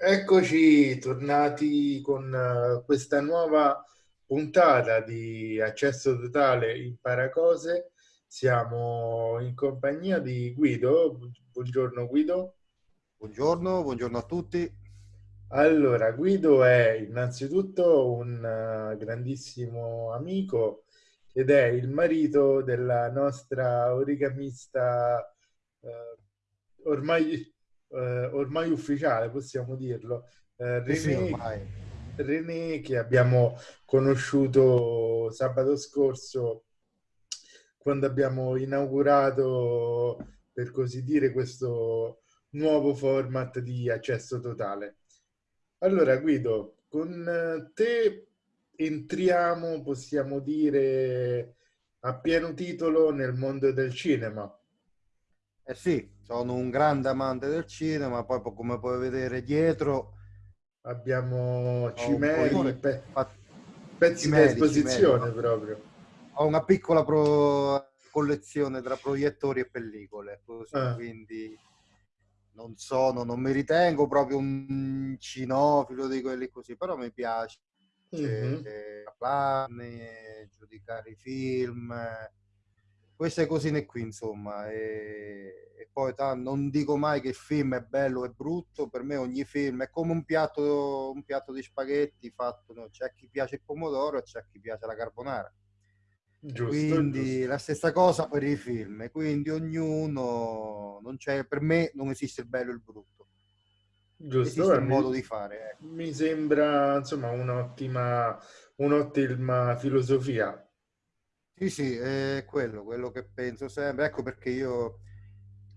Eccoci tornati con uh, questa nuova puntata di Accesso Totale Impara Cose. Siamo in compagnia di Guido. Buongiorno Guido. Buongiorno, buongiorno a tutti. Allora, Guido è innanzitutto un uh, grandissimo amico ed è il marito della nostra origamista uh, ormai eh, ormai ufficiale, possiamo dirlo, eh, René, sì, René, che abbiamo conosciuto sabato scorso quando abbiamo inaugurato, per così dire, questo nuovo format di accesso totale. Allora Guido, con te entriamo, possiamo dire, a pieno titolo nel mondo del cinema. Eh sì, sono un grande amante del cinema, poi come puoi vedere dietro abbiamo cimeli, pe pezzi di esposizione proprio. Ho una piccola collezione tra proiettori e pellicole, così, ah. quindi non sono, non mi ritengo proprio un cinofilo di quelli così, però mi piace mm -hmm. parlarne, giudicare i film, queste cosine qui, insomma. E, e poi non dico mai che il film è bello e brutto, per me ogni film è come un piatto, un piatto di spaghetti fatto, no? c'è chi piace il pomodoro e c'è chi piace la carbonara. Giusto, quindi giusto. la stessa cosa per i film, quindi ognuno, non c'è, per me non esiste il bello e il brutto. Giusto, esiste un modo di fare. Ecco. Mi sembra insomma un'ottima, un'ottima filosofia sì, sì, è quello, quello che penso sempre. Ecco perché io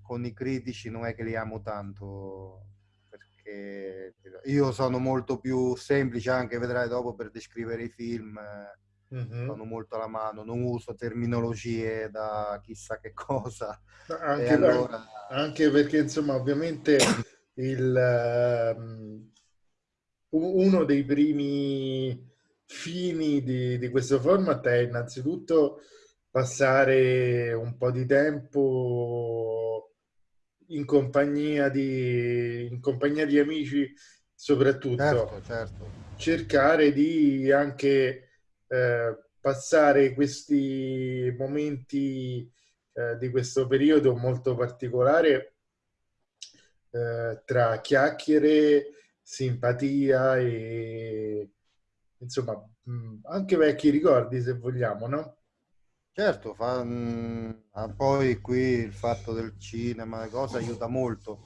con i critici non è che li amo tanto, perché io sono molto più semplice, anche vedrai dopo, per descrivere i film. Mm-hmm. Sono molto alla mano, non uso terminologie da chissà che cosa. Anche, allora... anche perché, insomma, ovviamente il, um, uno dei primi fini di, di questo format è innanzitutto passare un po' di tempo in compagnia di, in compagnia di amici soprattutto certo, certo. cercare di anche eh, passare questi momenti eh, di questo periodo molto particolare eh, tra chiacchiere simpatia e insomma, anche vecchi ricordi se vogliamo, no? Certo, fa, mh, poi qui il fatto del cinema, cosa aiuta molto.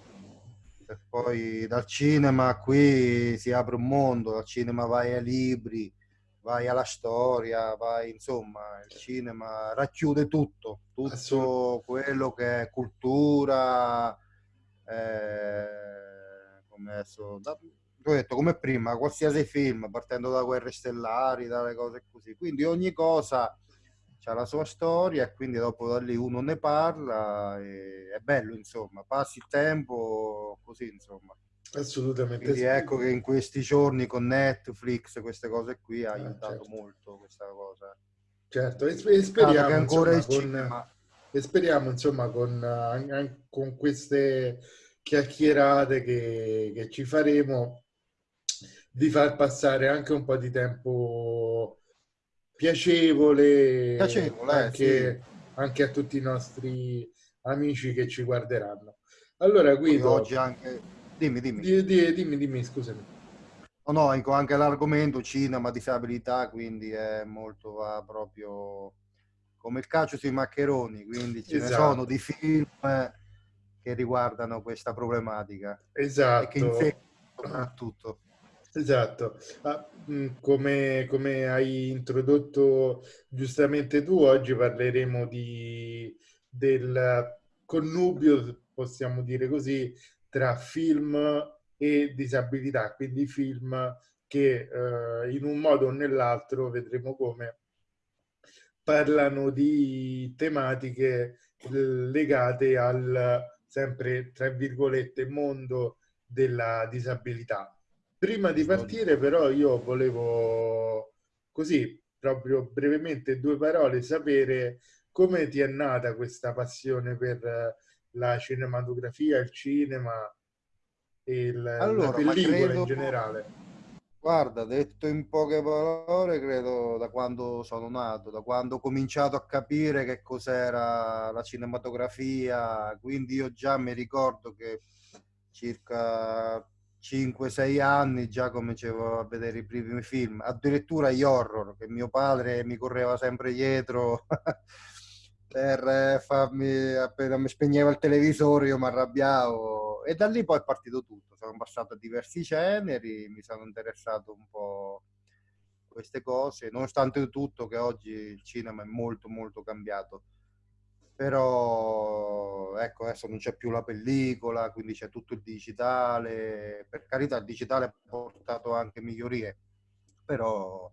E poi dal cinema qui si apre un mondo, dal cinema vai ai libri, vai alla storia, vai insomma, il cinema racchiude tutto, tutto quello che è cultura, eh, come adesso, da, ho detto come prima, qualsiasi film, partendo da guerre stellari, dalle cose così. Quindi ogni cosa ha la sua storia e quindi dopo da lì uno ne parla e è bello, insomma, passi il tempo così, insomma. Assolutamente. Quindi sì. ecco che in questi giorni con Netflix queste cose qui ha ah, aiutato certo. molto questa cosa. Certo, e, speriamo ancora insomma, con, e speriamo insomma con, con queste chiacchierate che, che ci faremo di far passare anche un po' di tempo piacevole, piacevole anche, sì. anche, a tutti i nostri amici che ci guarderanno. Allora Guido, oggi anche... dimmi, dimmi. Di, di, dimmi, dimmi, scusami. No, no, ecco, anche l'argomento cinema, disabilità, quindi è molto va proprio come il calcio sui maccheroni, quindi ce esatto. ne sono di film che riguardano questa problematica. Esatto. E che infettano soprattutto. Esatto, ah, mm, come, come, hai introdotto giustamente tu, oggi parleremo di, del connubio, possiamo dire così, tra film e disabilità, quindi film che eh, in un modo o nell'altro, vedremo come, parlano di tematiche legate al sempre, tra virgolette, mondo della disabilità Prima di partire però io volevo così, proprio brevemente, due parole, sapere come ti è nata questa passione per la cinematografia, il cinema. e il, allora, la pellicola credo... in generale? Guarda, detto in poche parole, credo da quando sono nato, da quando ho cominciato a capire che cos'era la cinematografia, quindi io già mi ricordo che circa 5-6 anni già cominciavo a vedere i primi film, addirittura gli horror, che mio padre mi correva sempre dietro per farmi, appena mi spegneva il televisore io mi arrabbiavo e da lì poi è partito tutto, sono passato a diversi generi, mi sono interessato un po' a queste cose, nonostante tutto che oggi il cinema è molto molto cambiato però ecco adesso non c'è più la pellicola quindi c'è tutto il digitale per carità il digitale ha portato anche migliorie però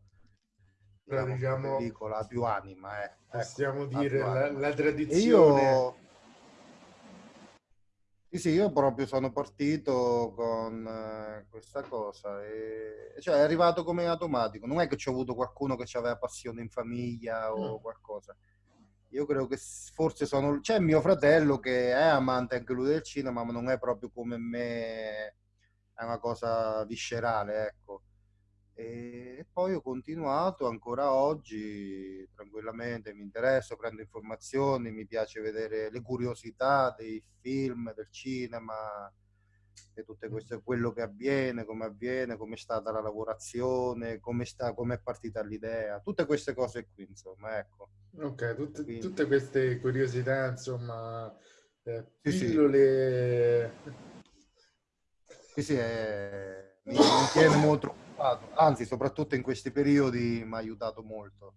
diciamo, diciamo la pellicola ha più anima eh. Ecco, possiamo ecco, dire la, la, tradizione io, sì, sì, io proprio sono partito con eh, questa cosa e cioè è arrivato come automatico non è che ci ho avuto qualcuno che aveva passione in famiglia o mm. qualcosa io credo che forse sono... C'è mio fratello che è amante anche lui del cinema, ma non è proprio come me, è una cosa viscerale, ecco. E poi ho continuato ancora oggi tranquillamente, mi interesso, prendo informazioni, mi piace vedere le curiosità dei film, del cinema, e tutte queste, quello che avviene, come avviene, come è stata la lavorazione, come, sta, come è partita l'idea, tutte queste cose qui, insomma, ecco. Ok, tutte, tutte queste curiosità, insomma, eh, pillole... Sì, sì, è... mi, mi tiene molto occupato, anzi, soprattutto in questi periodi mi ha aiutato molto.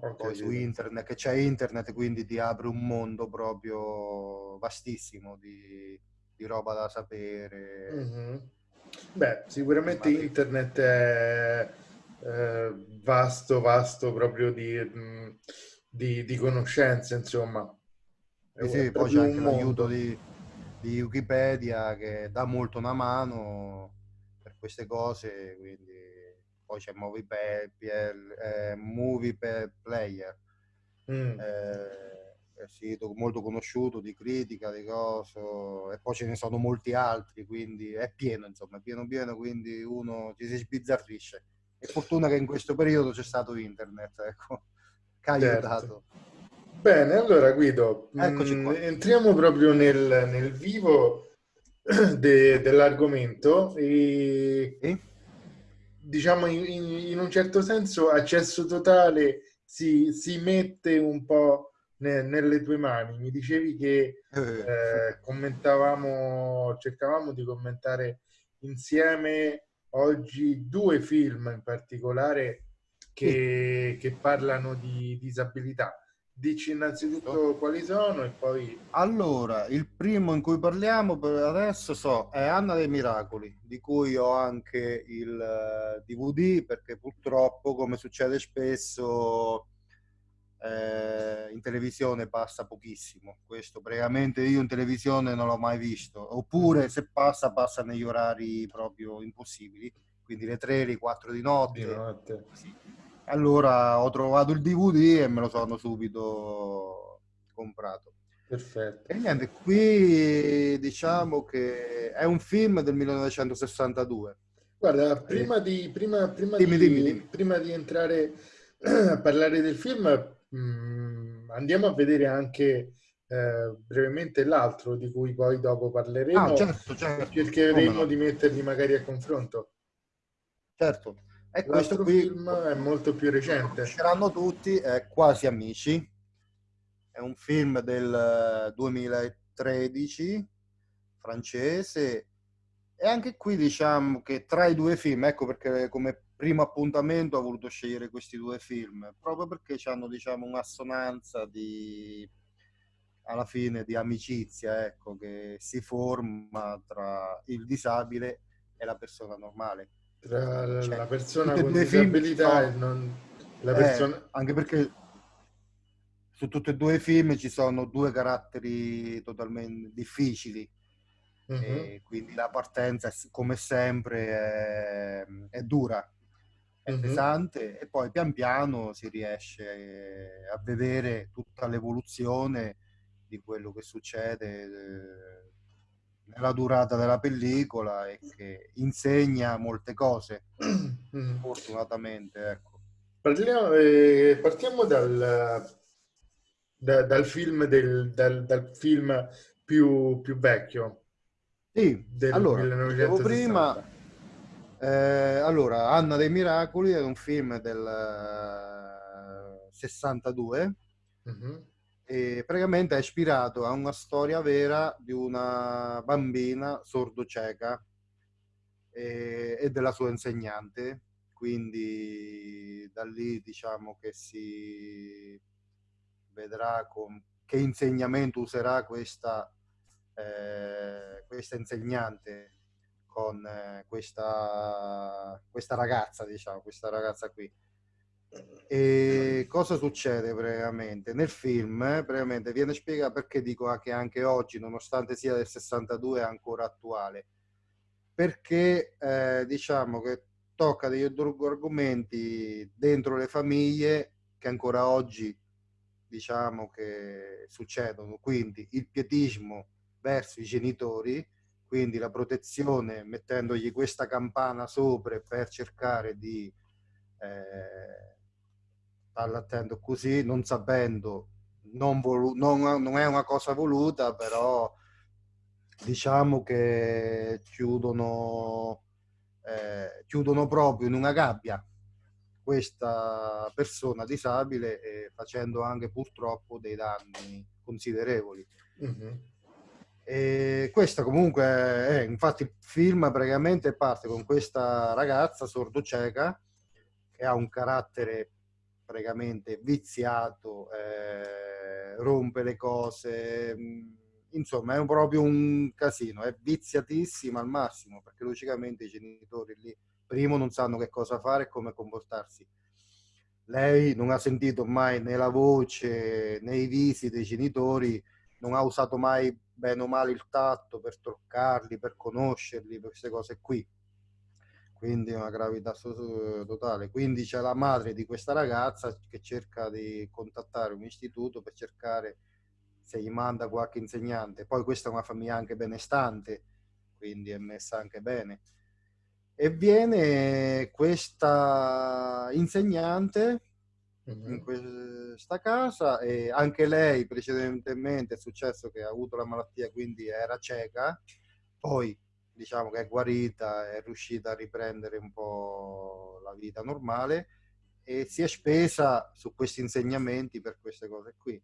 Okay, Poi su internet, che c'è internet, quindi ti apre un mondo proprio vastissimo di di roba da sapere. Mm-hmm. Beh, sicuramente internet è eh, vasto, vasto proprio di, mm, di, di conoscenze, insomma. Sì, sì, poi c'è anche l'aiuto di, di, Wikipedia che dà molto una mano per queste cose, quindi poi c'è Movie, eh, Movie Player. Mm. Eh, sito molto conosciuto di critica, di cose, e poi ce ne sono molti altri, quindi è pieno, insomma, è pieno pieno, quindi uno ci si sbizzarrisce. È fortuna che in questo periodo c'è stato internet, ecco, che ha certo. aiutato. Bene, allora Guido, mh, mm, entriamo proprio nel, nel vivo de, dell'argomento e, e? diciamo in, in, un certo senso accesso totale si, si mette un po' ne, nelle tue mani. Mi dicevi che eh. eh, commentavamo, cercavamo di commentare insieme oggi due film in particolare che, che parlano di disabilità. Dici innanzitutto quali sono e poi... Allora, il primo in cui parliamo per adesso so, è Anna dei Miracoli, di cui ho anche il DVD eh, perché purtroppo, come succede spesso, eh, in televisione passa pochissimo. Questo praticamente io in televisione non l'ho mai visto. Oppure se passa, passa negli orari proprio impossibili, quindi le 3, le 4 di notte. Di notte. Sì. Allora ho trovato il DVD e me lo sono subito comprato. Perfetto. E niente, qui diciamo che è un film del 1962. Guarda, prima eh. di, prima, prima dimmi, di, dimmi, dimmi. prima di entrare a parlare del film, Mm, andiamo a vedere anche eh, brevemente l'altro di cui poi dopo parleremo ah, certo, certo. cercheremo no? di metterli magari a confronto. Certo. E questo qui film è molto più recente. conosceranno tutti è Quasi Amici. È un film del 2013 francese. E anche qui diciamo che tra i due film ecco perché come primo appuntamento ho voluto scegliere questi due film, proprio perché hanno diciamo un'assonanza di alla fine di amicizia, ecco, che si forma tra il disabile e la persona normale. Tra cioè, la persona con disabilità e non la eh, persona... Eh, anche perché su tutti e due i film ci sono due caratteri totalmente difficili. Uh-huh. quindi la partenza, come sempre, è, è dura è pesante e poi pian piano si riesce a vedere tutta l'evoluzione di quello che succede, nella durata della pellicola e che insegna molte cose, fortunatamente. Ecco. Parliamo, eh, partiamo dal, da, dal, film del, dal, dal film più, più vecchio. Sì, del allora, 1960. prima, eh, allora, Anna dei Miracoli è un film del uh, 62 uh-huh. e praticamente è ispirato a una storia vera di una bambina sordo-cieca e, e della sua insegnante. Quindi da lì diciamo che si vedrà con che insegnamento userà questa, eh, questa insegnante con eh, questa, questa ragazza, diciamo, questa ragazza qui. E cosa succede praticamente? Nel film praticamente viene spiegato perché dico che anche oggi, nonostante sia del 62, è ancora attuale. Perché eh, diciamo che tocca degli argomenti dentro le famiglie che ancora oggi diciamo che succedono. Quindi il pietismo verso i genitori, quindi la protezione mettendogli questa campana sopra per cercare di eh, starla attento così, non sapendo, non, non, non è una cosa voluta, però diciamo che chiudono, eh, chiudono proprio in una gabbia questa persona disabile e facendo anche purtroppo dei danni considerevoli. Mm-hmm. E questa comunque è, infatti il film praticamente parte con questa ragazza sordo-cieca che ha un carattere praticamente viziato, eh, rompe le cose, mm, insomma è proprio un casino, è viziatissima al massimo perché logicamente i genitori lì primo non sanno che cosa fare e come comportarsi. Lei non ha sentito mai né la voce né i visi dei genitori, non ha usato mai bene o male il tatto per toccarli, per conoscerli, per queste cose qui. Quindi una gravità totale. Quindi c'è la madre di questa ragazza che cerca di contattare un istituto per cercare se gli manda qualche insegnante. Poi questa è una famiglia anche benestante, quindi è messa anche bene e viene questa insegnante mm-hmm. in questa casa e anche lei precedentemente è successo che ha avuto la malattia quindi era cieca poi diciamo che è guarita è riuscita a riprendere un po' la vita normale e si è spesa su questi insegnamenti per queste cose qui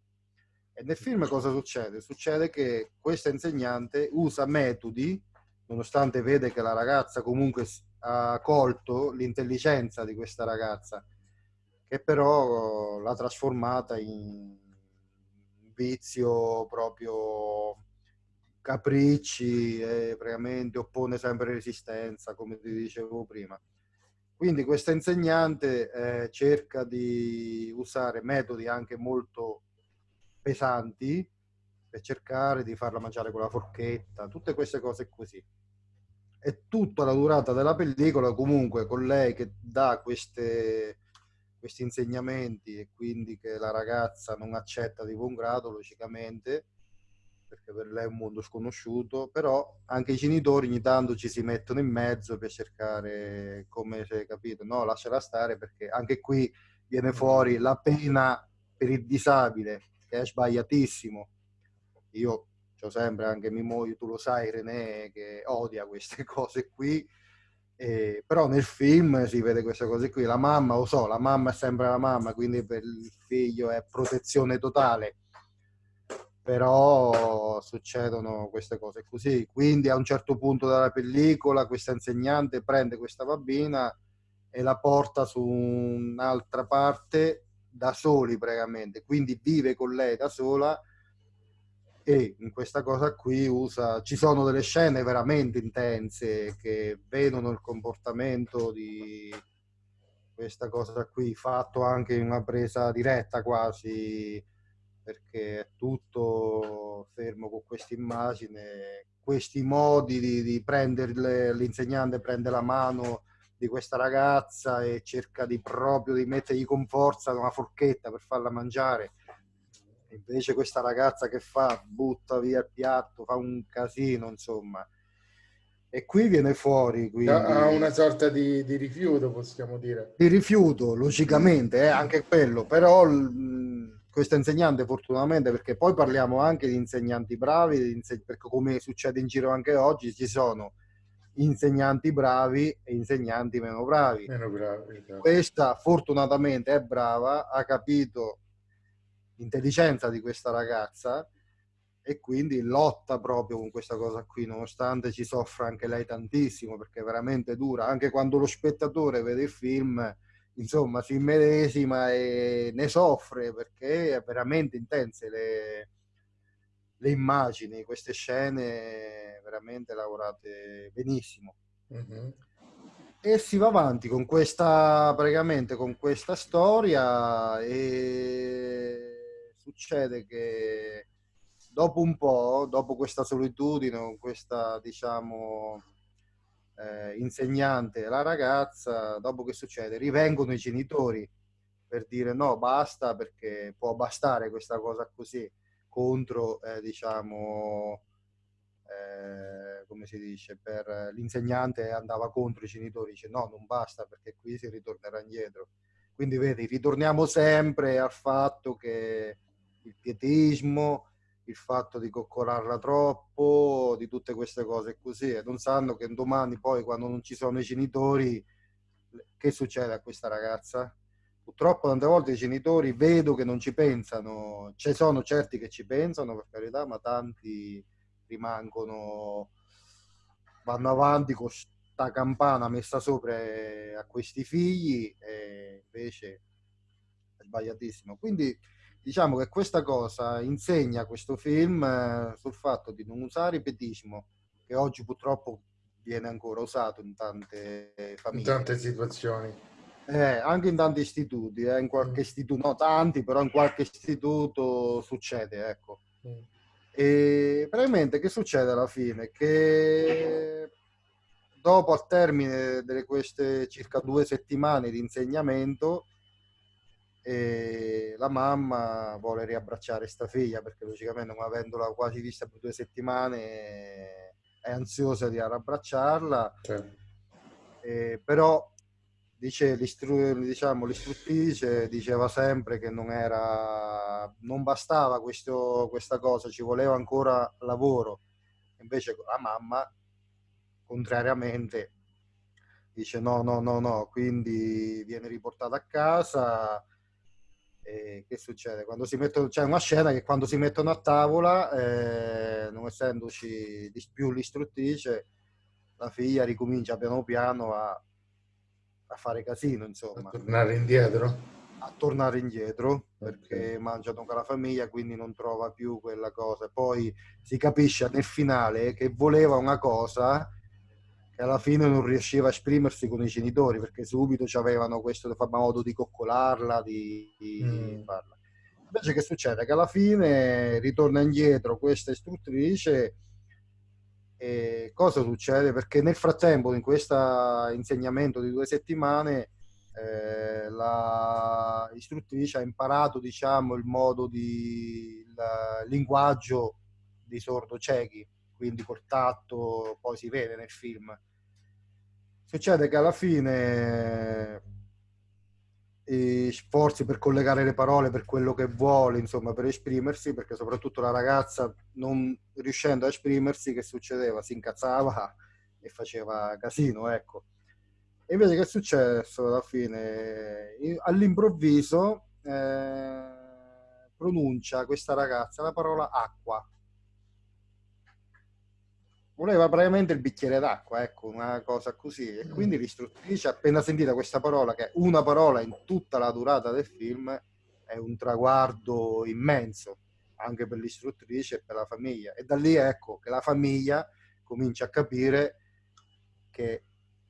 e nel film cosa succede? Succede che questa insegnante usa metodi nonostante vede che la ragazza comunque ha colto l'intelligenza di questa ragazza, che però l'ha trasformata in vizio proprio capricci e praticamente oppone sempre resistenza, come ti dicevo prima. Quindi questa insegnante eh, cerca di usare metodi anche molto pesanti per cercare di farla mangiare con la forchetta, tutte queste cose così e tutta la durata della pellicola comunque con lei che dà queste, questi insegnamenti e quindi che la ragazza non accetta di buon grado logicamente perché per lei è un mondo sconosciuto però anche i genitori ogni tanto ci si mettono in mezzo per cercare come si è capito no lasciala stare perché anche qui viene fuori la pena per il disabile che è sbagliatissimo io C'ho sempre anche mia moglie, tu lo sai René, che odia queste cose qui. Eh, però nel film si vede queste cose qui. La mamma, lo so, la mamma è sempre la mamma, quindi per il figlio è protezione totale. Però succedono queste cose così. Quindi a un certo punto della pellicola questa insegnante prende questa bambina e la porta su un'altra parte da soli praticamente. Quindi vive con lei da sola e in questa cosa qui usa, ci sono delle scene veramente intense che vedono il comportamento di questa cosa qui fatto anche in una presa diretta quasi perché è tutto fermo con questa immagine questi modi di, di prendere l'insegnante prende la mano di questa ragazza e cerca di proprio di mettergli con forza una forchetta per farla mangiare Invece questa ragazza che fa? Butta via il piatto, fa un casino, insomma. E qui viene fuori. Quindi... Ha una sorta di, di, rifiuto, possiamo dire. Di rifiuto, logicamente, è eh, anche quello. Però mh, questa insegnante, fortunatamente, perché poi parliamo anche di insegnanti bravi, perché come succede in giro anche oggi, ci sono insegnanti bravi e insegnanti meno bravi. Meno bravi esatto. Questa fortunatamente è brava, ha capito l'intelligenza di questa ragazza e quindi lotta proprio con questa cosa qui, nonostante ci soffra anche lei tantissimo perché è veramente dura, anche quando lo spettatore vede il film, insomma, si immedesima e ne soffre perché è veramente intense le, le immagini, queste scene veramente lavorate benissimo. Mm-hmm. E si va avanti con questa, praticamente con questa storia e succede che dopo un po', dopo questa solitudine, questa diciamo eh, insegnante, la ragazza, dopo che succede, rivengono i genitori per dire no, basta perché può bastare questa cosa così contro, eh, diciamo, eh, come si dice, per l'insegnante andava contro i genitori, dice no, non basta perché qui si ritornerà indietro. Quindi vedi, ritorniamo sempre al fatto che il pietismo, il fatto di coccolarla troppo, di tutte queste cose così, e non sanno che domani poi quando non ci sono i genitori, che succede a questa ragazza? purtroppo tante volte i genitori vedo che non ci pensano, ci sono certi che ci pensano per carità, ma tanti rimangono, vanno avanti con questa campana messa sopra a questi figli e invece è sbagliatissimo. Quindi diciamo che questa cosa insegna questo film eh, sul fatto di non usare pedismo, che oggi purtroppo viene ancora usato in tante famiglie. In tante situazioni eh, anche in tanti istituti, eh, in qualche mm. istituto, no tanti, però in qualche istituto succede, ecco. Mm. E praticamente che succede alla fine? Che dopo al termine di queste circa due settimane di insegnamento, la mamma vuole riabbracciare sta figlia perché logicamente non avendola quasi vista per due settimane è ansiosa di riabbracciarla. Certo. Eh, però dice diciamo, l'istruttrice diceva sempre che non, era, non bastava questo, questa cosa, ci voleva ancora lavoro. Invece la mamma, contrariamente, dice no, no, no, no, quindi viene riportata a casa. E che succede? Quando si mettono, c'è una scena che quando si mettono a tavola, eh, non essendoci più l'istruttrice, la figlia ricomincia piano piano a a fare casino, insomma. A tornare indietro? A tornare indietro, perché okay. mangiano con la famiglia, quindi non trova più quella cosa. Poi si capisce nel finale che voleva una cosa che alla fine non riusciva a esprimersi con i genitori, perché subito avevano questo modo di coccolarla, di, di mm. farla. Invece che succede? Che alla fine ritorna indietro questa istruttrice e cosa succede? Perché nel frattempo, in questo insegnamento di due settimane, eh, la istruttrice ha imparato diciamo, il modo di il linguaggio di sordo ciechi, quindi col tatto, poi si vede nel film. Succede che alla fine e sforzi per collegare le parole per quello che vuole, insomma, per esprimersi, perché soprattutto la ragazza non riuscendo a esprimersi, che succedeva? Si incazzava e faceva casino, ecco. E invece che è successo alla fine? All'improvviso eh, pronuncia questa ragazza la parola acqua voleva praticamente il bicchiere d'acqua, ecco, una cosa così. E mm. quindi l'istruttrice, appena sentita questa parola, che è una parola in tutta la durata del film, è un traguardo immenso, anche per l'istruttrice e per la famiglia. E da lì ecco che la famiglia comincia a capire che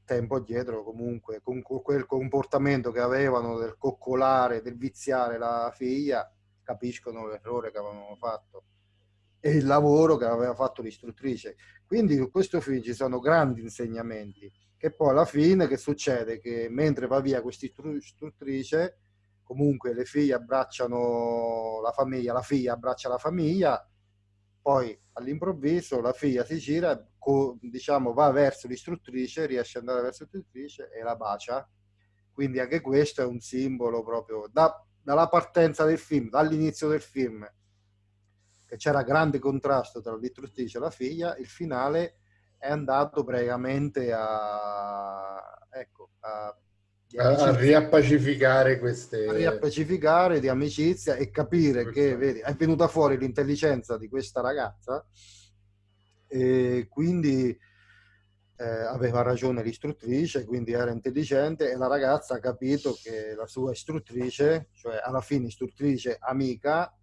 tempo dietro comunque con quel comportamento che avevano del coccolare, del viziare la figlia, capiscono l'errore che avevano fatto e il lavoro che aveva fatto l'istruttrice. Quindi in questo film ci sono grandi insegnamenti che poi alla fine che succede? Che mentre va via questa istruttrice comunque le figlie abbracciano la famiglia, la figlia abbraccia la famiglia, poi all'improvviso la figlia si gira, diciamo va verso l'istruttrice, riesce ad andare verso l'istruttrice e la bacia. Quindi anche questo è un simbolo proprio da, dalla partenza del film, dall'inizio del film, che c'era grande contrasto tra l'istruttrice e la figlia, il finale è andato praticamente a, ecco, a a, riappacificare queste... A riappacificare di amicizia e capire Questo. che vedi, è venuta fuori l'intelligenza di questa ragazza e quindi eh, aveva ragione l'istruttrice, quindi era intelligente e la ragazza ha capito che la sua istruttrice, cioè alla fine istruttrice amica,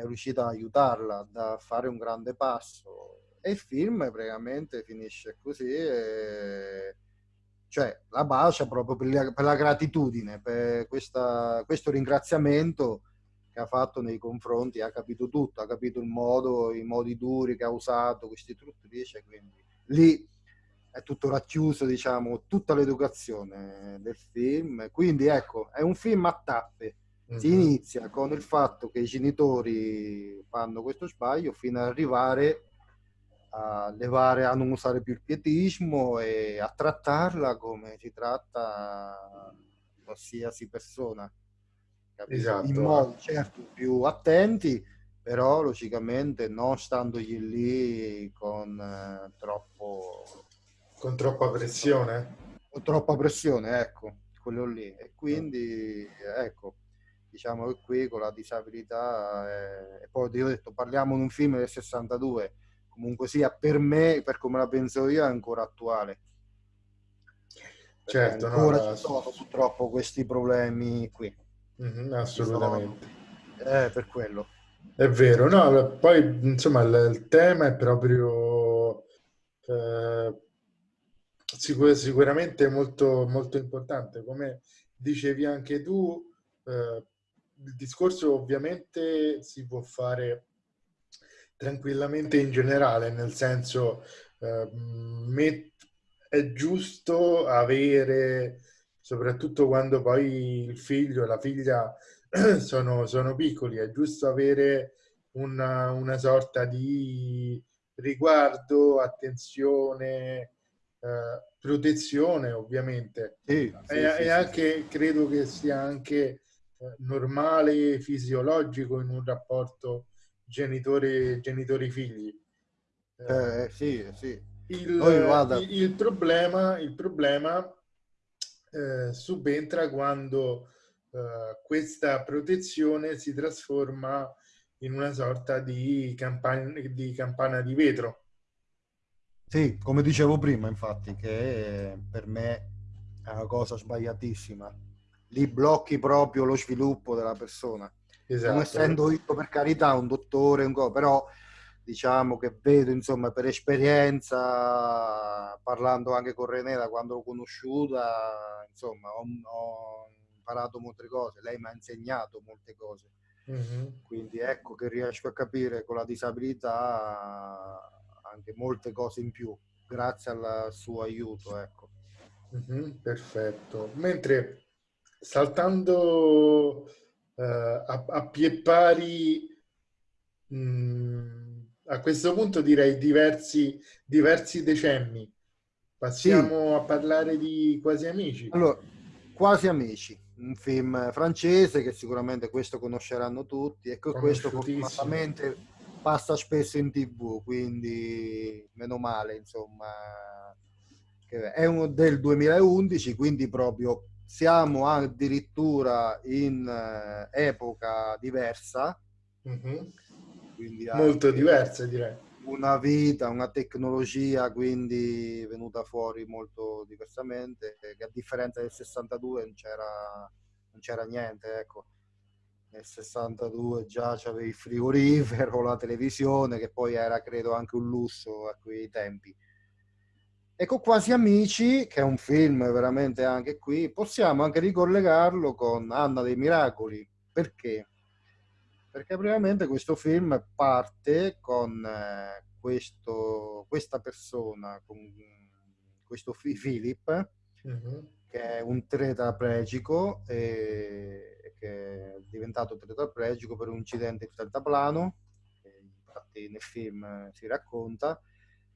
è riuscita a aiutarla a fare un grande passo e il film praticamente finisce così e cioè la bacia proprio per la, per la gratitudine, per questa, questo ringraziamento che ha fatto nei confronti, ha capito tutto, ha capito il modo, i modi duri che ha usato questa istruttrice, quindi lì è tutto racchiuso, diciamo, tutta l'educazione del film. Quindi ecco, è un film a tappe. Si mm-hmm. inizia con il fatto che i genitori fanno questo sbaglio fino ad arrivare a levare, a non usare più il pietismo e a trattarla come si tratta qualsiasi persona. Esatto. In modi certo più attenti, però logicamente non standogli lì con eh, troppo... Con troppa pressione? Con troppa pressione, ecco, quello lì. E quindi, ecco, diciamo che qui con la disabilità... Eh, e poi ti ho detto, parliamo di un film del 62, comunque sia per me, per come la penso io, è ancora attuale. Certo, ancora no, ci sono purtroppo questi problemi qui. Mm-hmm, assolutamente. Eh, per quello. È vero, no, poi insomma il, il tema è proprio eh, sicur- sicuramente molto, molto importante. Come dicevi anche tu, eh, il discorso ovviamente si può fare tranquillamente in generale, nel senso eh, è giusto avere, soprattutto quando poi il figlio e la figlia sono, sono piccoli, è giusto avere una, una sorta di riguardo, attenzione, eh, protezione ovviamente. Sì, sì, e, sì, e anche, credo che sia anche normale, fisiologico in un rapporto genitori, genitori figli. Eh, sì, sì. Il, il, il problema, il problema eh, subentra quando eh, questa protezione si trasforma in una sorta di, campana di campana di vetro. Sì, come dicevo prima, infatti, che per me è una cosa sbagliatissima. Lì blocchi proprio lo sviluppo della persona. Esatto. Non essendo io per carità un dottore, un co, però diciamo che vedo insomma per esperienza, parlando anche con René da quando l'ho conosciuta, insomma ho, ho imparato molte cose, lei mi ha insegnato molte cose. Mm-hmm. Quindi ecco che riesco a capire con la disabilità anche molte cose in più, grazie al suo aiuto. Ecco. Mm-hmm, perfetto. Mentre saltando uh, a, a pie pari, mh, mm, a questo punto direi diversi, diversi decenni. Passiamo sì. a parlare di Quasi Amici. Allora, Quasi Amici, un film francese che sicuramente questo conosceranno tutti e che questo fortunatamente passa spesso in tv, quindi meno male, insomma. È uno del 2011, quindi proprio siamo addirittura in eh, epoca diversa. Mm-hmm. Molto diversa direi. Una vita, una tecnologia quindi venuta fuori molto diversamente, che a differenza del 62 non c'era, non c'era niente, ecco. Nel 62 già c'avevi il frigorifero, la televisione, che poi era credo anche un lusso a quei tempi Ecco Quasi Amici, che è un film veramente anche qui, possiamo anche ricollegarlo con Anna dei Miracoli. Perché? Perché praticamente questo film parte con eh, questo, questa persona, con questo Philip, mm-hmm. che è un tetraplegico e, perché è diventato tetraplegico per un incidente di deltaplano, infatti nel film si racconta,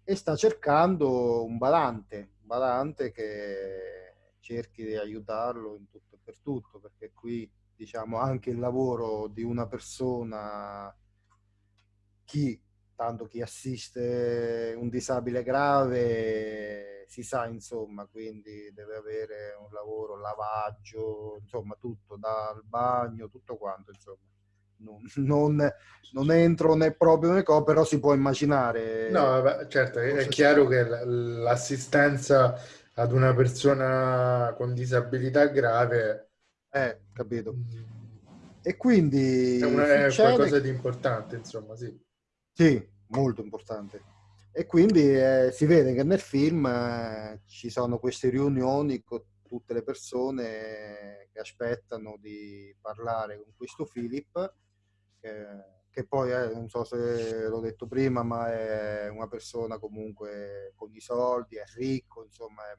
e sta cercando un badante, un badante che cerchi di aiutarlo in tutto e per tutto, perché qui diciamo anche il lavoro di una persona, chi, tanto chi assiste un disabile grave si sa insomma, quindi deve avere un lavoro, lavaggio, insomma tutto, dal bagno, tutto quanto insomma non, non, non entro né proprio né co, però si può immaginare. No, certo, è chiaro che l'assistenza ad una persona con disabilità grave... Eh, capito. Mm. E quindi... È, una, è qualcosa di importante, insomma, sì. Sì, molto importante. E quindi eh, si vede che nel film eh, ci sono queste riunioni con tutte le persone che aspettano di parlare con questo Philip che, che poi è, non so se l'ho detto prima, ma è una persona comunque con i soldi, è ricco, insomma, è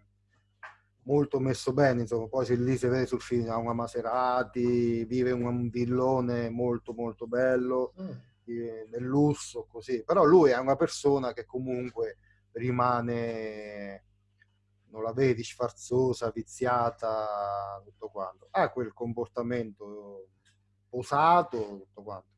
molto messo bene, insomma, poi se lì si vede sul film ha una Maserati, vive in un villone molto molto bello, mm. eh, nel lusso, così, però lui è una persona che comunque rimane non la vedi sfarzosa, viziata, tutto quanto. Ha quel comportamento posato, tutto quanto.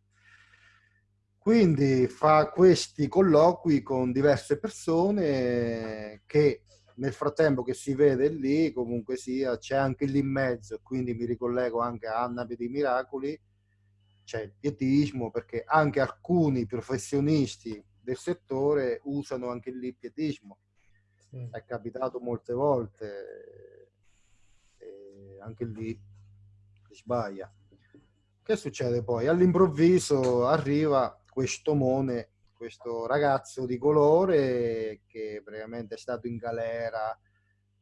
Quindi fa questi colloqui con diverse persone che nel frattempo che si vede lì, comunque sia, c'è anche lì in mezzo, quindi mi ricollego anche a Anna dei Miracoli, c'è il pietismo, perché anche alcuni professionisti del settore usano anche lì il pietismo. Sì. È capitato molte volte, e anche lì si sbaglia. Che succede poi? All'improvviso arriva questo Mone, questo ragazzo di colore che praticamente è stato in galera,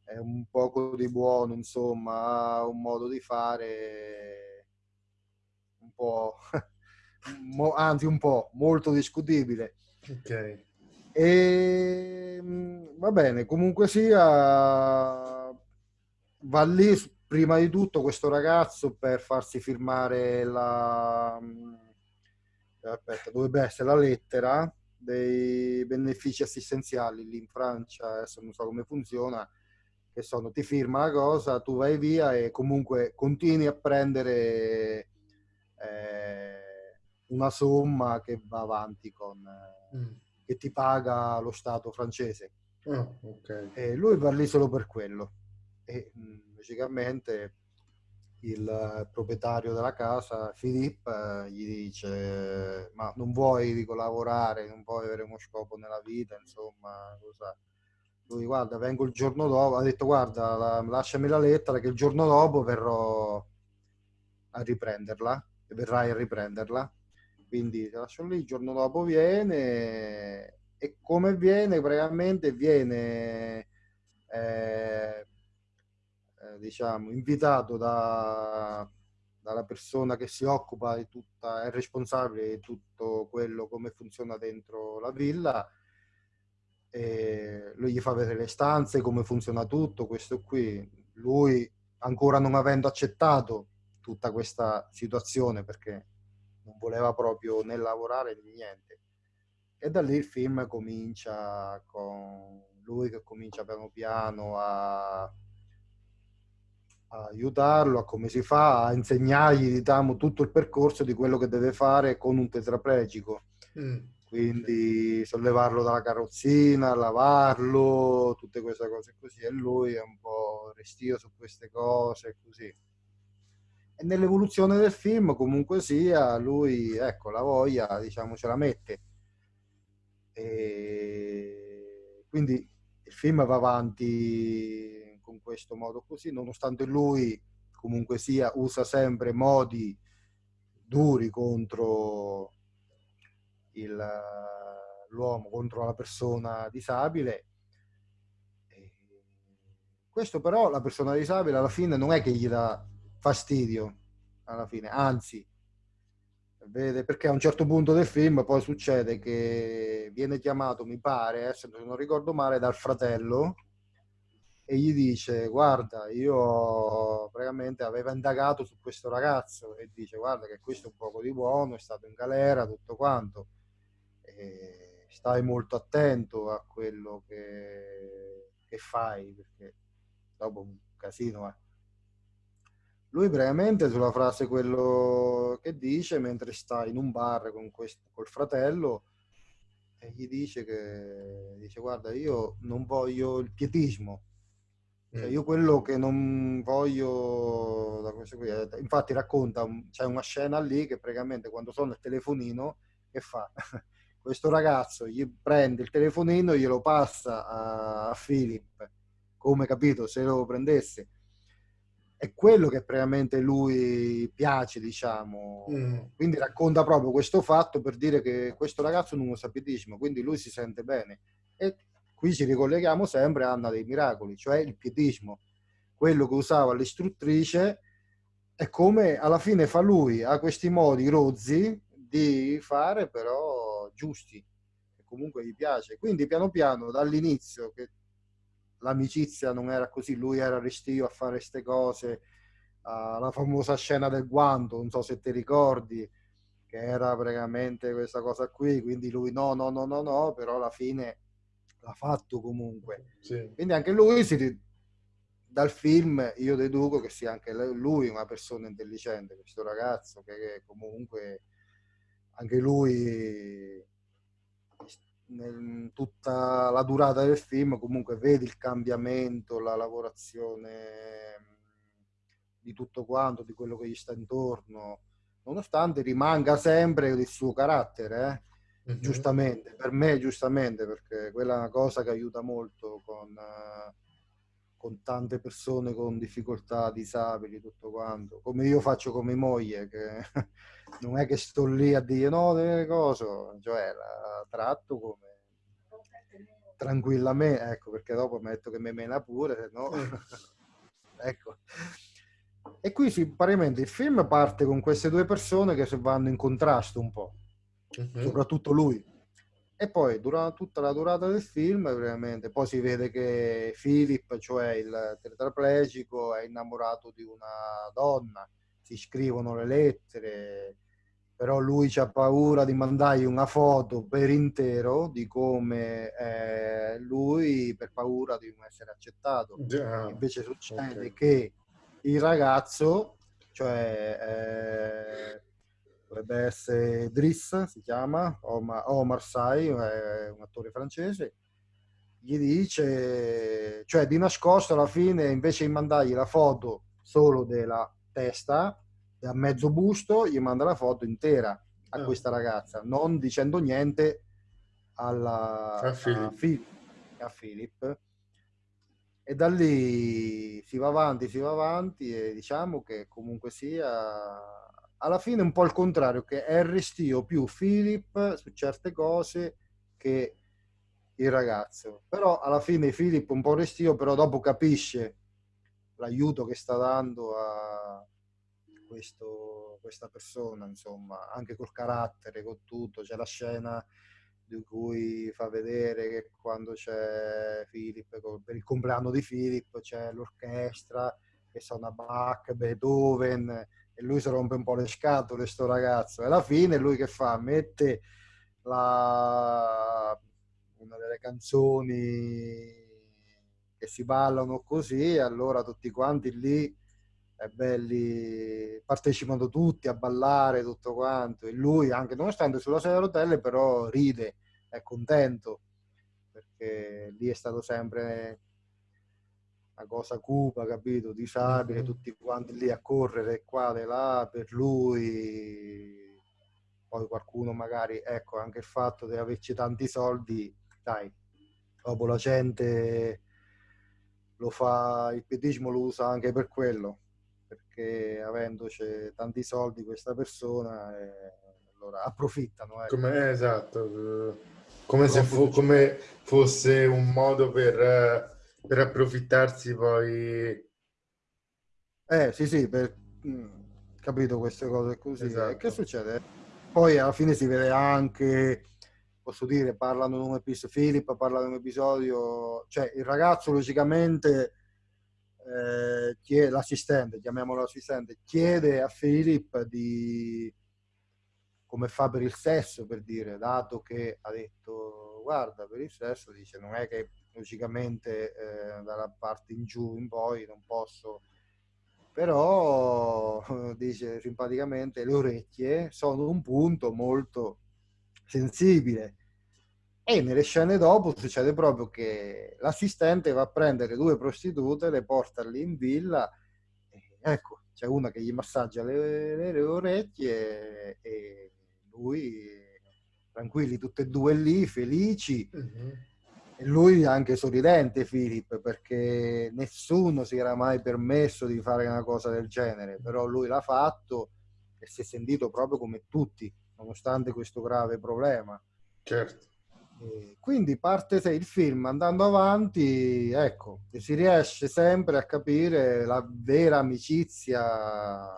è un poco di buono, insomma, ha un modo di fare un po', anzi un po' molto discutibile. Ok. E va bene, comunque sia, va lì prima di tutto questo ragazzo per farsi firmare la aspetta, dovrebbe essere la lettera dei benefici assistenziali lì in Francia, adesso non so come funziona, che sono ti firma la cosa, tu vai via e comunque continui a prendere eh, una somma che va avanti con, eh, mm. che ti paga lo Stato francese. Oh, okay. E lui va lì solo per quello. E mm, logicamente il proprietario della casa, Filippo, eh, gli dice ma non vuoi dico, lavorare, non vuoi avere uno scopo nella vita, insomma, cosa... Lui guarda, vengo il giorno dopo, ha detto guarda, la, lasciami la lettera che il giorno dopo verrò a riprenderla, e verrai a riprenderla. Quindi ti lascio lì, il giorno dopo viene e come viene praticamente viene eh, diciamo, invitato da, dalla persona che si occupa di tutta, è responsabile di tutto quello come funziona dentro la villa. E lui gli fa vedere le stanze, come funziona tutto, questo qui. Lui, ancora non avendo accettato tutta questa situazione, perché non voleva proprio né lavorare né niente. E da lì il film comincia con lui che comincia piano piano a a aiutarlo a come si fa, a insegnargli diciamo, tutto il percorso di quello che deve fare con un tetraplegico. Mm. Quindi sollevarlo dalla carrozzina, lavarlo, tutte queste cose così. E lui è un po' restio su queste cose così. E nell'evoluzione del film, comunque sia, lui, ecco, la voglia, diciamo, ce la mette. E quindi il film va avanti con questo modo così, nonostante lui comunque sia usa sempre modi duri contro l'uomo, contro la persona disabile. Questo però la persona disabile alla fine non è che gli dà fastidio, alla fine, anzi, vede perché a un certo punto del film poi succede che viene chiamato, mi pare, se non ricordo male, dal fratello e gli dice guarda io praticamente aveva indagato su questo ragazzo e dice guarda che questo è un poco di buono, è stato in galera, tutto quanto. E stai molto attento a quello che, che fai perché dopo un casino. Eh. Lui brevemente sulla frase quello che dice mentre sta in un bar con questo, col fratello e gli dice che dice guarda io non voglio il pietismo cioè, mm. io quello che non voglio da qui, infatti racconta c'è una scena lì che praticamente quando sono il telefonino che fa questo ragazzo gli prende il telefonino e glielo passa a, a Philip come capito se lo prendesse è quello che praticamente lui piace, diciamo. Mm. Quindi racconta proprio questo fatto per dire che questo ragazzo non lo sa piedismo, quindi lui si sente bene. E qui ci ricolleghiamo sempre a Anna dei Miracoli, cioè il piedismo. Quello che usava l'istruttrice è come alla fine fa lui, ha questi modi rozzi di fare però giusti, che comunque gli piace. Quindi piano piano dall'inizio che l'amicizia non era così, lui era restio a fare queste cose, uh, la famosa scena del guanto, non so se ti ricordi, che era praticamente questa cosa qui, quindi lui no, no, no, no, no, però alla fine l'ha fatto comunque. Sì. Quindi anche lui si, dal film io deduco che sia anche lui una persona intelligente, questo ragazzo che, che comunque anche lui nel, tutta la durata del film comunque vedi il cambiamento, la lavorazione di tutto quanto, di quello che gli sta intorno, nonostante rimanga sempre il suo carattere, eh? Mm-hmm. giustamente, per me giustamente, perché quella è una cosa che aiuta molto con, uh, con tante persone con difficoltà, disabili, tutto quanto, come io faccio come moglie, che non è che sto lì a dire no, delle cose, cioè la tratto come tranquillamente, ecco perché dopo metto che mi mena pure, no? ecco. E qui sì, parimenti il film parte con queste due persone che vanno in contrasto un po', uh-huh. soprattutto lui. E poi durante tutta la durata del film, veramente, poi si vede che Philip, cioè il tetraplegico, è innamorato di una donna si scrivono le lettere, però lui ha paura di mandargli una foto per intero di come è lui per paura di non essere accettato. Yeah. Invece succede okay. che il ragazzo, cioè eh, dovrebbe essere Driss, si chiama, Omar, Omar Sy, è un attore francese, gli dice, cioè di nascosto alla fine invece di mandargli la foto solo della testa a mezzo busto gli manda la foto intera a oh. questa ragazza, non dicendo niente alla, a, Philip. A, Philip, a Philip. E da lì si va avanti, si va avanti e diciamo che comunque sia alla fine un po' il contrario, che è il restio più Philip su certe cose che il ragazzo. Però alla fine Philip un po' restio, però dopo capisce l'aiuto che sta dando a, questo, questa persona, insomma, anche col carattere, con tutto. C'è la scena di cui fa vedere che quando c'è Philip, per il compleanno di Philip, c'è l'orchestra che suona Bach, Beethoven, e lui si rompe un po' le scatole, sto ragazzo. E alla fine lui che fa? Mette la... una delle canzoni che si ballano così, e allora tutti quanti lì è belli, partecipano tutti a ballare, tutto quanto, e lui anche nonostante sulla sedia a rotelle però ride, è contento, perché lì è stato sempre una cosa cupa, capito, disabile, mm-hmm. tutti quanti lì a correre qua e là per lui, poi qualcuno magari, ecco, anche il fatto di averci tanti soldi, dai, dopo la gente lo fa, il pietismo lo usa anche per quello, perché avendoci tanti soldi questa persona eh, allora approfittano. Ecco. Come, esatto, come se fo- come fosse un modo per, per approfittarsi poi. Eh sì sì, per, mm, capito queste cose così. Esatto. E che succede? Poi alla fine si vede anche posso dire, parlano di un episodio, Philip parla di un episodio, cioè il ragazzo logicamente, eh, chiede, l'assistente, chiamiamolo assistente, chiede a Philip di come fa per il sesso, per dire, dato che ha detto guarda, per il sesso, dice, non è che logicamente eh, dalla parte in giù in poi non posso però dice simpaticamente le orecchie sono un punto molto sensibile. E nelle scene dopo succede proprio che l'assistente va a prendere due prostitute, le porta lì in villa, ecco, c'è una che gli massaggia le, le, le orecchie e lui, tranquilli, tutte e due lì, felici. Mm-hmm. E lui anche sorridente, Filippo, perché nessuno si era mai permesso di fare una cosa del genere, però lui l'ha fatto e si è sentito proprio come tutti nonostante questo grave problema. Certo. E quindi parte il film andando avanti, ecco, si riesce sempre a capire la vera amicizia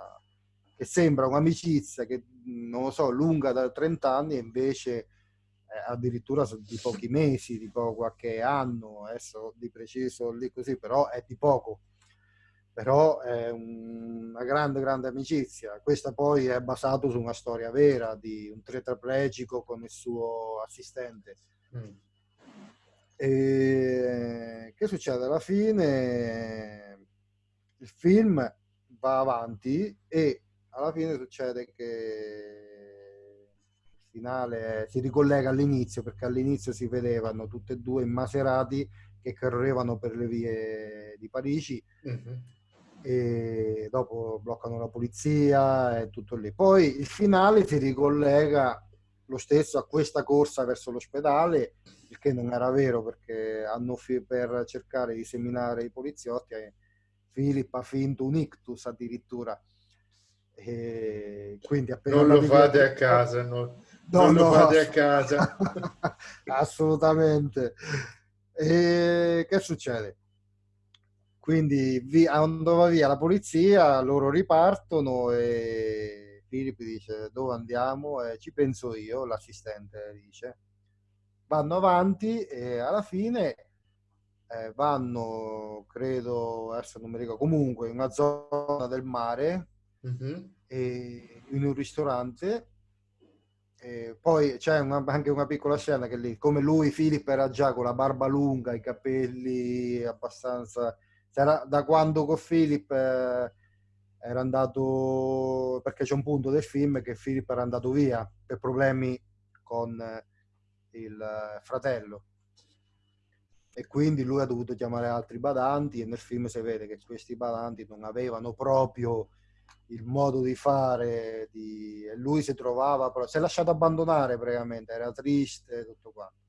che sembra un'amicizia che, non lo so, lunga da 30 anni e invece addirittura di pochi mesi, di po- qualche anno, adesso di preciso lì così, però è di poco però è una grande, grande amicizia. Questa poi è basata su una storia vera di un tetraplegico con il suo assistente. Mm. E che succede? Alla fine il film va avanti e alla fine succede che finale si ricollega all'inizio perché all'inizio si vedevano tutte e due immaserati che correvano per le vie di Parigi mm-hmm e dopo bloccano la polizia e tutto lì. Poi il finale si ricollega lo stesso a questa corsa verso l'ospedale, il che non era vero perché hanno fi- per cercare di seminare i poliziotti, eh, Filippo ha finto un ictus addirittura. E quindi appena non lo fate a casa, no. Non no, lo fate a casa. Assolutamente. E che succede? Quindi vi, andava via la polizia, loro ripartono e Filippo dice dove andiamo? E ci penso io, l'assistente dice. Vanno avanti e alla fine eh, vanno, credo, adesso non mi ricordo, comunque in una zona del mare mm-hmm. e in un ristorante e poi c'è una, anche una piccola scena che lì, come lui, Filippo era già con la barba lunga, i capelli abbastanza era da quando con Philip eh, era andato perché c'è un punto del film che Philip era andato via per problemi con eh, il eh, fratello. E quindi lui ha dovuto chiamare altri badanti e nel film si vede che questi badanti non avevano proprio il modo di fare di... lui si trovava si è lasciato abbandonare praticamente era triste tutto quanto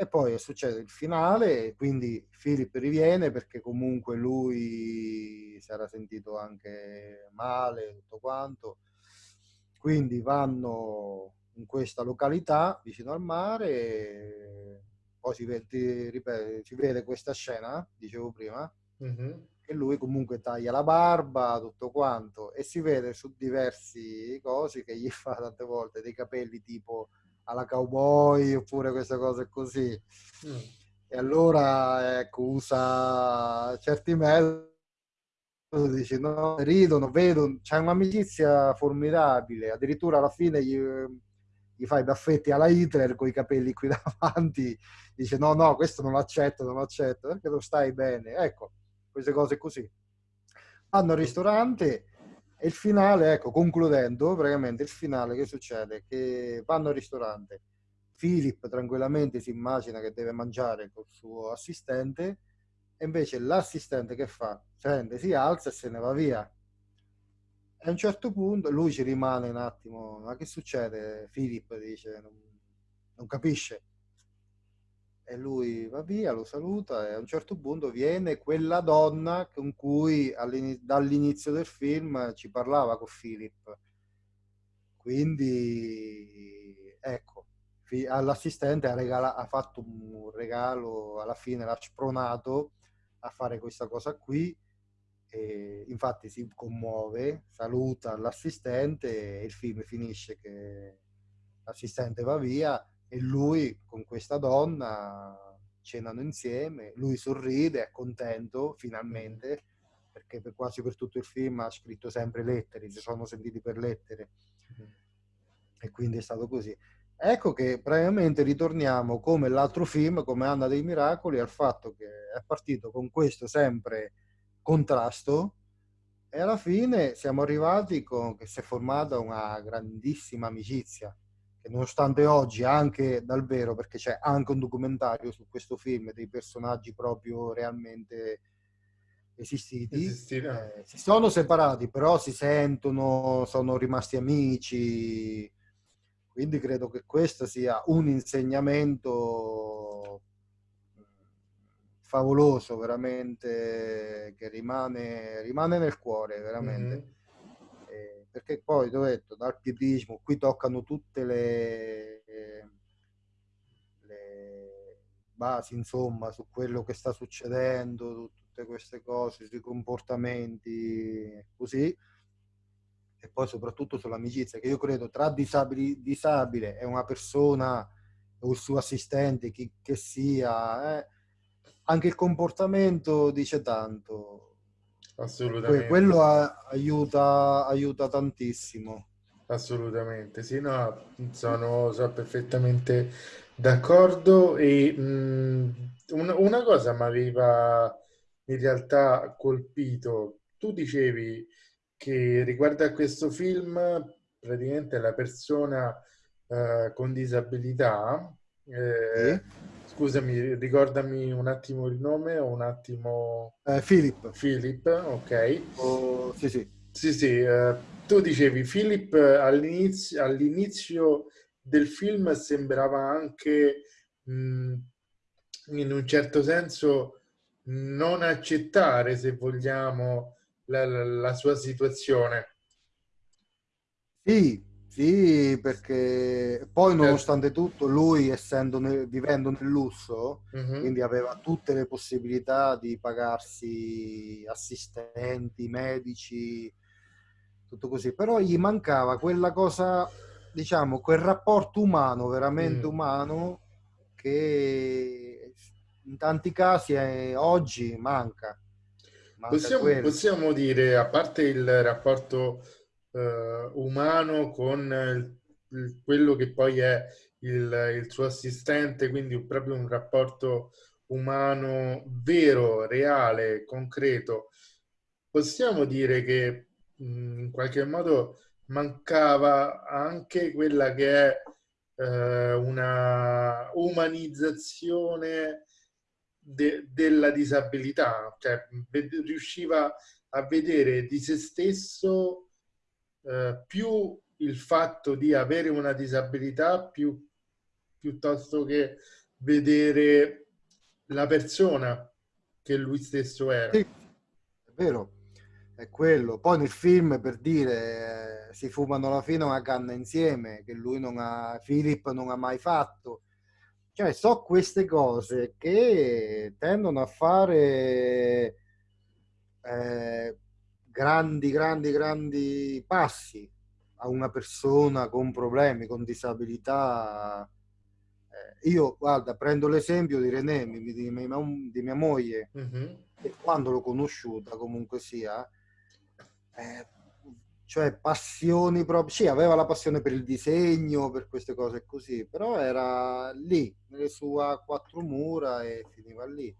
e poi succede il finale, quindi Philip riviene perché comunque lui si era sentito anche male, tutto quanto. Quindi vanno in questa località vicino al mare, poi si vede, ripeto, si vede questa scena, dicevo prima, mm-hmm. Che lui comunque taglia la barba, tutto quanto, e si vede su diversi cosi che gli fa tante volte dei capelli tipo alla cowboy oppure queste cose così. Mm. E allora ecco, usa certi metodi, dici no, ridono, vedono, c'è un'amicizia formidabile, addirittura alla fine gli, gli fai baffetti alla Hitler con i capelli qui davanti, dice no, no, questo non accetto, non accetto, perché lo stai bene. Ecco, queste cose così. Vanno al ristorante e il finale, ecco, concludendo, praticamente il finale che succede? Che vanno al ristorante, Philip tranquillamente si immagina che deve mangiare col suo assistente e invece l'assistente che fa? Prende, si alza e se ne va via. E a un certo punto lui ci rimane un attimo, ma che succede? Philip dice, non, non capisce e lui va via, lo saluta e a un certo punto viene quella donna con cui dall'inizio del film ci parlava con Philip. Quindi ecco, all'assistente ha, regala, ha fatto un regalo, alla fine l'ha spronato a fare questa cosa qui. E infatti si commuove, saluta l'assistente e il film finisce che l'assistente va via e lui con questa donna cenano insieme, lui sorride, è contento finalmente, perché per quasi per tutto il film ha scritto sempre lettere, si sono sentiti per lettere. E quindi è stato così. Ecco che praticamente ritorniamo come l'altro film, come Anna dei Miracoli, al fatto che è partito con questo sempre contrasto e alla fine siamo arrivati con che si è formata una grandissima amicizia che nonostante oggi anche dal vero perché c'è anche un documentario su questo film dei personaggi proprio realmente esistiti eh, si sono separati però si sentono sono rimasti amici quindi credo che questo sia un insegnamento favoloso, veramente, che rimane, rimane nel cuore, veramente. Mm-hmm. Perché poi, ho detto, dal pietismo, qui toccano tutte le, le basi, insomma, su quello che sta succedendo, tutte queste cose, sui comportamenti, così e poi soprattutto sull'amicizia, che io credo tra disabili, disabile e una persona o il suo assistente, chi che sia, eh, anche il comportamento dice tanto. Assolutamente. quello a, aiuta, aiuta tantissimo. Assolutamente, sì, no, sono, sono perfettamente d'accordo e mh, una, una cosa mi aveva in realtà colpito. Tu dicevi che riguardo a questo film, praticamente la persona eh, con disabilità, eh, sì. Scusami, ricordami un attimo il nome o un attimo... Eh, Philip. Philip, ok. Oh, sì, sì. Sì, sì, eh, tu dicevi Philip all'inizio, all'inizio del film sembrava anche mh, in un certo senso non accettare, se vogliamo, la, la, la sua situazione. Sì, sì, perché poi certo. nonostante tutto lui essendo nel, vivendo nel lusso, uh-huh. quindi aveva tutte le possibilità di pagarsi assistenti, medici, tutto così, però gli mancava quella cosa, diciamo, quel rapporto umano, veramente mm. umano, che in tanti casi è, oggi manca. Possiamo, possiamo, dire, a parte il rapporto eh, umano con il, il, quello che poi è il, il, suo assistente, quindi proprio un rapporto umano vero, reale, concreto, possiamo dire che mh, in qualche modo mancava anche quella che è eh, una umanizzazione de, della disabilità, cioè riusciva a vedere di se stesso eh, più il fatto di avere una disabilità più, piuttosto che vedere la persona che lui stesso era. Sì, è vero, è quello. Poi nel film, per dire, eh, si fumano alla fine una canna insieme, che lui non ha, Philip non ha mai fatto cioè, so queste cose che tendono a fare eh, grandi, grandi, grandi passi a una persona con problemi, con disabilità. Eh, io, guarda, prendo l'esempio di René, di, di, di mia moglie, mm-hmm. e quando l'ho conosciuta comunque sia, eh, cioè passioni proprio, sì, aveva la passione per il disegno, per queste cose così, però era lì, nelle sue quattro mura e finiva lì.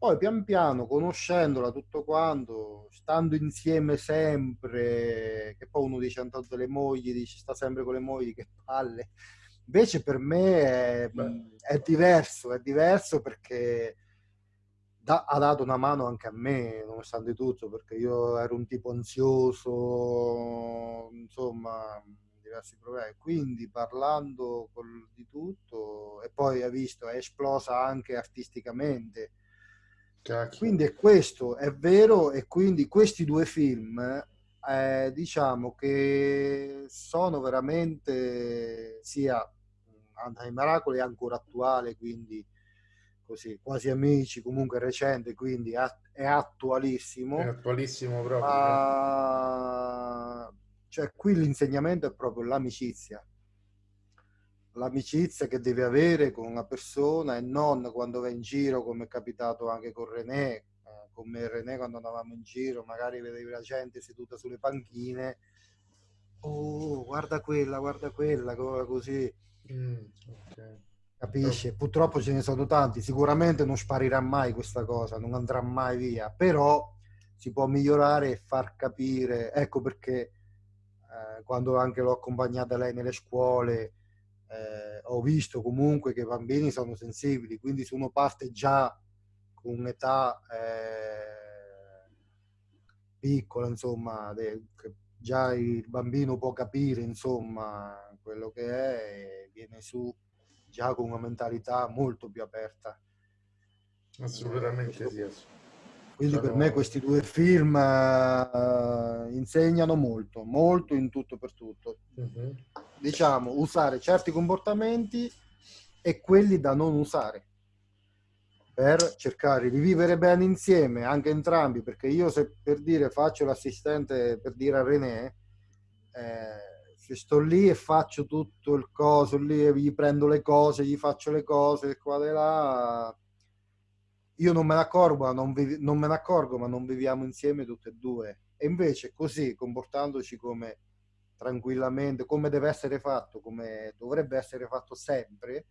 Poi pian piano, conoscendola tutto quanto, stando insieme sempre, che poi uno dice tanto delle mogli, dice sta sempre con le mogli, che palle. Invece per me è, è diverso, è diverso perché da, ha dato una mano anche a me, nonostante tutto, perché io ero un tipo ansioso, insomma, diversi problemi. Quindi parlando col, di tutto, e poi ha visto, è esplosa anche artisticamente. Cacchio. Quindi è questo, è vero, e quindi questi due film, eh, diciamo che sono veramente sia Anna i Miracoli è ancora attuale, quindi così, quasi amici, comunque recente, quindi è attualissimo. È attualissimo proprio. Ma... Cioè, qui l'insegnamento è proprio l'amicizia. L'amicizia che devi avere con una persona e non quando vai in giro, come è capitato anche con René, eh, con me e René quando andavamo in giro, magari vedevi la gente seduta sulle panchine, oh, guarda quella, guarda quella, così. Mm, okay. Capisci? Purtroppo ce ne sono tanti, sicuramente non sparirà mai questa cosa, non andrà mai via, però si può migliorare e far capire, ecco perché eh, quando anche l'ho accompagnata lei nelle scuole, ho visto comunque che i bambini sono sensibili, quindi se uno parte già con un'età eh, piccola, insomma, de, già il bambino può capire, insomma, quello che è, e viene su già con una mentalità molto più aperta. Assolutamente sì. Quindi per me questi due film uh, insegnano molto, molto in tutto per tutto. Uh-huh. Diciamo, usare certi comportamenti e quelli da non usare per cercare di vivere bene insieme, anche entrambi, perché io se per dire faccio l'assistente per dire a René, eh, se sto lì e faccio tutto il coso, lì gli prendo le cose, gli faccio le cose, qua e là, io non me ne accorgo, non, vivi, non me ne accorgo, ma non viviamo insieme tutte e due. E invece così, comportandoci come tranquillamente, come deve essere fatto, come dovrebbe essere fatto sempre,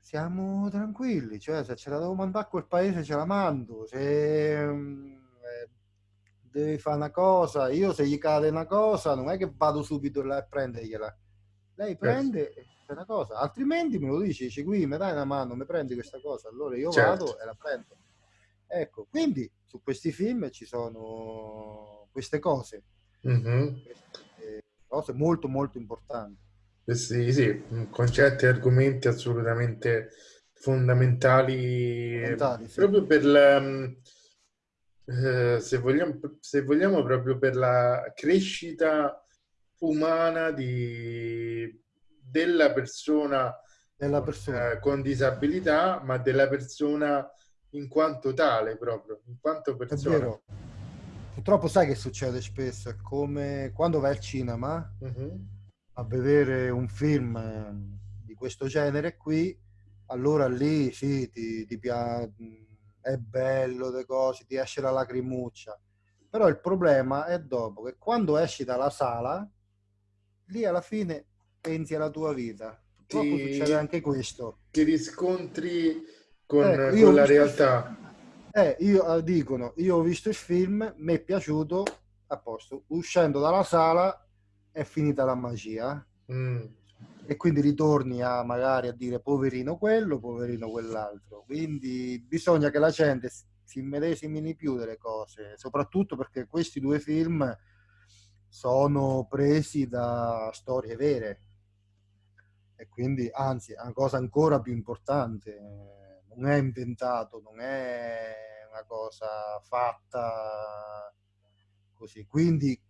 siamo tranquilli. Cioè, se ce la devo mandare a quel paese, ce la mando. Se eh, devi fare una cosa, io se gli cade una cosa, non è che vado subito là a prendergliela. Lei prende... Yes una cosa, altrimenti me lo dici, dici qui mi dai una mano, mi prendi questa cosa, allora io certo. vado e la prendo. Ecco, quindi su questi film ci sono queste cose, mm-hmm. queste cose molto molto importanti. Eh sì, sì, concetti e argomenti assolutamente fondamentali, fondamentali sì. proprio per la, eh, se, vogliamo, se vogliamo, proprio per la crescita umana di, della persona, della persona. Eh, con disabilità, ma della persona in quanto tale proprio, in quanto persona. Purtroppo sai che succede spesso, è come quando vai al cinema uh-huh. a vedere un film eh, di questo genere qui, allora lì sì, ti, ti piace, è bello, le cose, ti esce la lacrimuccia. Però il problema è dopo che quando esci dalla sala, lì alla fine pensi alla tua vita. Purtroppo ti, succede anche questo. Ti riscontri con, ecco, con la realtà. Eh, io eh, dicono, io ho visto il film, mi è piaciuto, a posto. Uscendo dalla sala è finita la magia. Mm. E quindi ritorni a magari a dire poverino quello, poverino quell'altro. Quindi bisogna che la gente si immedesimini più delle cose, soprattutto perché questi due film sono presi da storie vere e quindi anzi è una cosa ancora più importante, non è inventato, non è una cosa fatta così. Quindi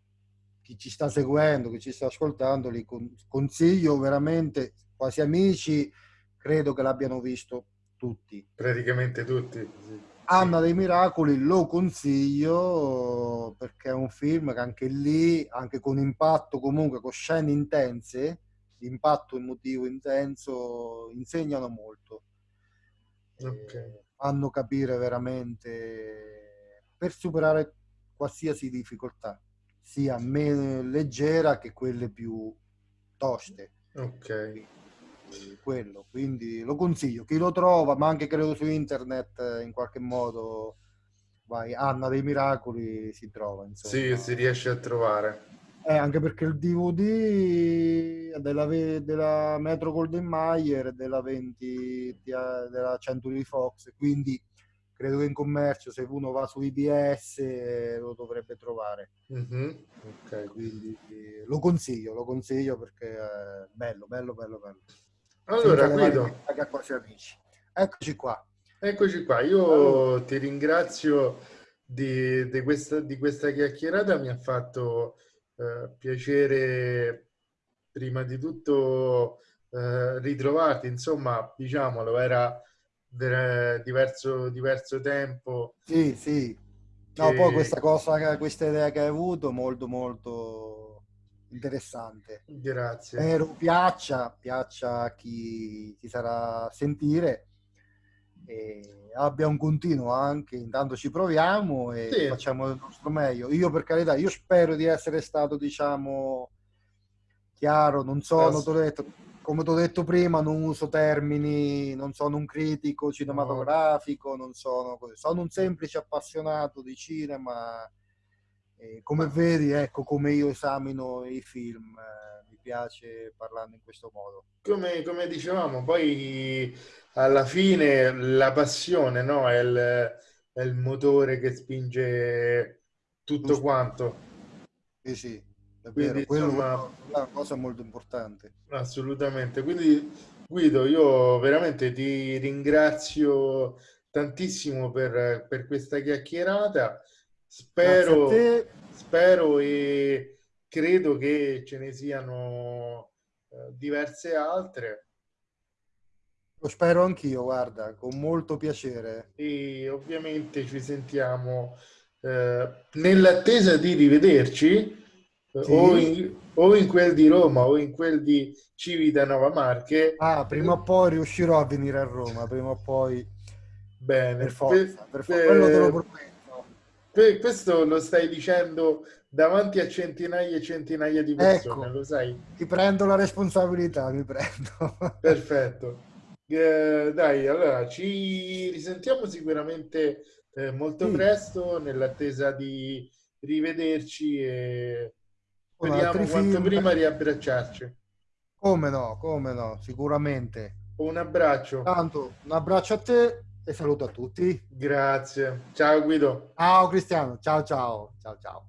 chi ci sta seguendo, chi ci sta ascoltando, li consiglio veramente, quasi amici, credo che l'abbiano visto tutti. Praticamente tutti. Sì. Anna dei Miracoli lo consiglio perché è un film che anche lì, anche con impatto comunque, con scene intense, l'impatto emotivo intenso insegnano molto. Okay. fanno capire veramente per superare qualsiasi difficoltà, sia meno leggera che quelle più toste. Ok. Quello, quindi lo consiglio. Chi lo trova, ma anche credo su internet eh, in qualche modo, vai, Anna dei Miracoli si trova. Insomma. Sì, si riesce a trovare. Eh, anche perché il DVD della, della Metro Golden Mayer della 20 della Century Fox, quindi credo che in commercio se uno va su IBS lo dovrebbe trovare. Mm-hmm. Okay. Quindi lo consiglio, lo consiglio perché è bello, bello, bello, bello. Allora, Guido, quasi amici. Eccoci qua. Eccoci qua, io allora. ti ringrazio di, di, questa, di questa chiacchierata, mi ha fatto eh, piacere prima di tutto eh, ritrovarti, insomma, diciamolo, era diverso, diverso tempo. Sì, sì. No, che... poi questa cosa, questa idea che hai avuto, molto, molto interessante. Grazie. Spero piaccia, piaccia a chi ti sarà sentire e abbia un continuo anche, intanto ci proviamo e sì. facciamo il nostro meglio. Io per carità, io spero di essere stato, diciamo, chiaro, non sono, t'ho detto, come ti ho detto prima, non uso termini, non sono un critico cinematografico, non sono, sono un semplice appassionato di cinema. E come vedi, ecco come io esamino i film, eh, piace parlando in questo modo. Come, come, dicevamo, poi alla fine la passione no? è, il, è il motore che spinge tutto Giusto. quanto. Sì, sì. È Quindi, vero, insomma, è una cosa molto importante. Assolutamente. Quindi, Guido, io veramente ti ringrazio tantissimo per, per questa chiacchierata. Spero, spero e credo che ce ne siano eh, diverse altre. Lo spero anch'io, guarda, con molto piacere. E ovviamente ci sentiamo eh, nell'attesa di rivederci sì. o, in, o, in, quel di Roma o in quel di Civitanova Marche. Ah, prima o poi riuscirò a venire a Roma, prima o poi. Bene, per forza, per, per quello te lo prometto. Per, questo lo stai dicendo davanti a centinaia e centinaia di persone, ecco, lo sai? Ti prendo la responsabilità, mi prendo. Perfetto. Eh, dai, allora ci risentiamo sicuramente eh, molto sì. presto nell'attesa di rivederci e Speriamo quanto film. prima riabbracciarci. Come no, come no, sicuramente. Un abbraccio. Tanto, un abbraccio a te e saluto a tutti. Grazie. Ciao Guido. Ciao Cristiano, ciao ciao. Ciao ciao.